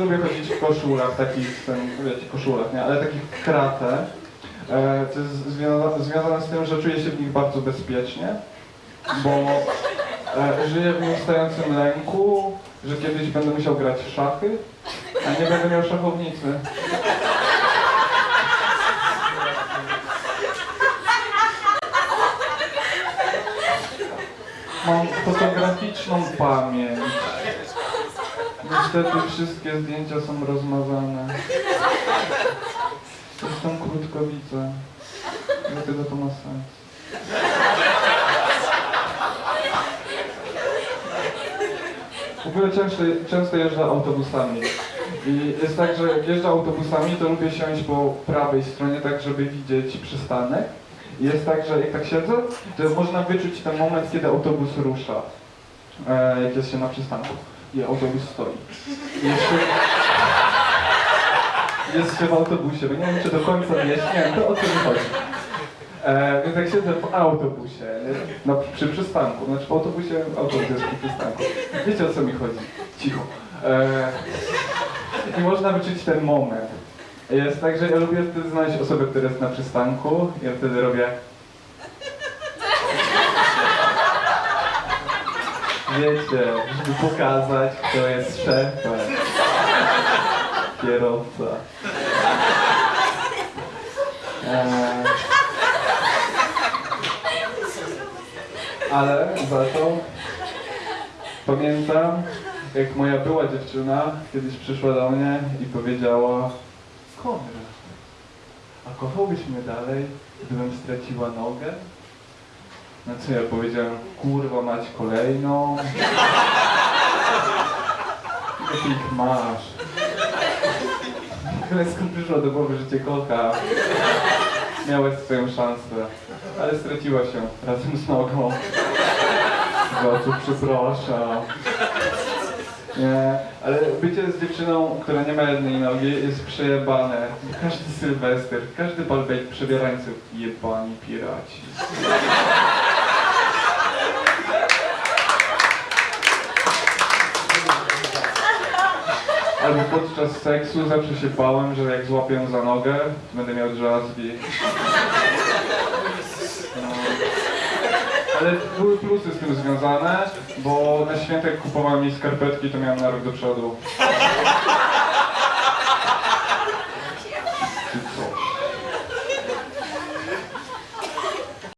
lubię chodzić w koszulach, takich, ten, wiecie, koszulach, nie? Ale takich kratę. E, to jest związane, związane z tym, że czuję się w nich bardzo bezpiecznie, bo e, żyję w nieustającym lęku, że kiedyś będę musiał grać w szachy, a nie będę miał szachownicy. Mam fotograficzną pamięć. Niestety wszystkie zdjęcia są rozmazane. Jestem krótkowidzę. Dlatego to ma sens. W ogóle często, często jeżdżę autobusami. I jest tak, że jak jeżdżę autobusami, to lubię siąść po prawej stronie, tak żeby widzieć przystanek. I jest tak, że jak tak siedzę, to można wyczuć ten moment, kiedy autobus rusza. E, jak jest się na przystanku. I autobus stoi. Jeszcze... Jest się w autobusie, bo nie wiem, czy do końca wyjaśniłem, to o co mi chodzi. E, więc jak siedzę w autobusie, no, przy przystanku, znaczy w autobusie, autobus jest przy przystanku. Wiecie o co mi chodzi? Cicho. E, I można wyczuć ten moment. Jest tak, że ja lubię wtedy znaleźć osobę, która jest na przystanku. Ja wtedy robię... Wiecie, żeby pokazać, kto jest szefem. Kierowca. Eee, ale za to pamiętam, jak moja była dziewczyna kiedyś przyszła do mnie i powiedziała Konrad, a kochałbyś mnie dalej, gdybym straciła nogę? Na co ja powiedziałem, kurwa mać kolejną. Jakie ich masz? Ale skąd przyszło do głowy, że cię kocha? Miałeś swoją szansę, ale straciła się razem z nogą. Co przepraszam. Nie, ale bycie z dziewczyną, która nie ma jednej nogi jest przejebane. Każdy sylwester, każdy balbejt przebierańców jebani piraci. Albo podczas seksu zawsze się bałem, że jak złapię za nogę, to będę miał drzazgi. No. Ale były plusy z tym związane, bo na świętek kupowałem jej skarpetki, to miałem na rok do przodu.